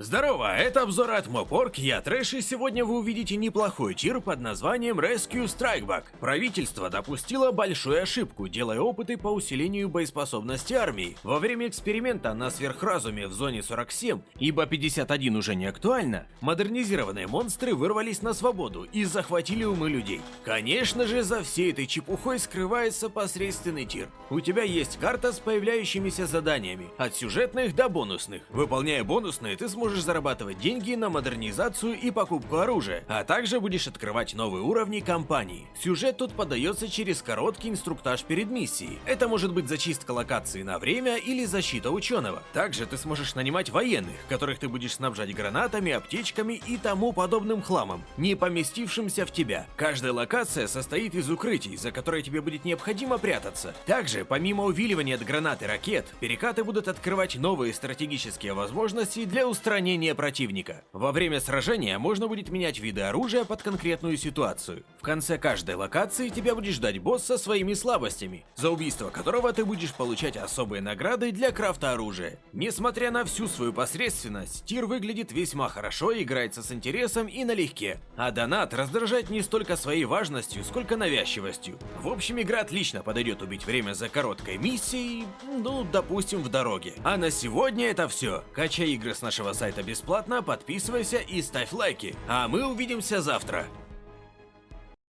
Здорово, это обзор от Мопорг, я Трэш, и сегодня вы увидите неплохой тир под названием Rescue Strikeback. Правительство допустило большую ошибку, делая опыты по усилению боеспособности армии. Во время эксперимента на сверхразуме в зоне 47, ибо 51 уже не актуально, модернизированные монстры вырвались на свободу и захватили умы людей. Конечно же, за всей этой чепухой скрывается посредственный тир. У тебя есть карта с появляющимися заданиями, от сюжетных до бонусных. Выполняя бонусные, ты сможешь сможешь зарабатывать деньги на модернизацию и покупку оружия, а также будешь открывать новые уровни компании. Сюжет тут подается через короткий инструктаж перед миссией. Это может быть зачистка локации на время или защита ученого. Также ты сможешь нанимать военных, которых ты будешь снабжать гранатами, аптечками и тому подобным хламом, не поместившимся в тебя. Каждая локация состоит из укрытий, за которые тебе будет необходимо прятаться. Также, помимо увиливания от гранат и ракет, перекаты будут открывать новые стратегические возможности для устранения устранения противника. Во время сражения можно будет менять виды оружия под конкретную ситуацию. В конце каждой локации тебя будет ждать босс со своими слабостями, за убийство которого ты будешь получать особые награды для крафта оружия. Несмотря на всю свою посредственность, тир выглядит весьма хорошо играется с интересом и налегке. А донат раздражает не столько своей важностью, сколько навязчивостью. В общем, игра отлично подойдет убить время за короткой миссией, ну, допустим, в дороге. А на сегодня это все. Качай игры с нашего сайта бесплатно, подписывайся и ставь лайки. А мы увидимся завтра.